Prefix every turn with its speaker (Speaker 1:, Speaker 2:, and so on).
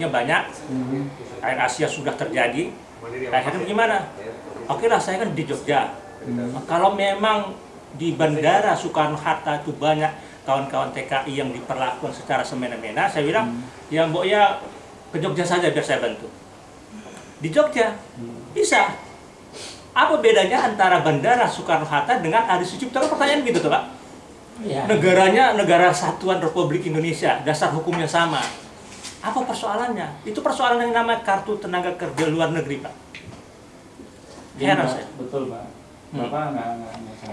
Speaker 1: maksudnya banyak.
Speaker 2: Mhm.
Speaker 1: Air Asia sudah terjadi. Akhirnya gimana? Oke lah saya kan di Jogja.
Speaker 2: Hmm.
Speaker 1: kalau memang di bandara Soekarno Hatta itu banyak kawan-kawan TKI yang diperlakukan secara semena-mena saya bilang ya mbok ya ke Jogja saja biar saya bantu. Di Jogja? Bisa. Apa bedanya antara bandara Soekarno Hatta dengan Adi Sucipto? Kan pertanyaan gitu tuh pak.
Speaker 2: Ya.
Speaker 1: negaranya negara kesatuan Republik Indonesia dasar hukumnya sama apa persoalannya itu persoalan yang namanya kartu tenaga kerja luar negeri pak heran saya
Speaker 2: Betul, Pak.
Speaker 1: Hmm.
Speaker 2: Bapak nggak nggak nggak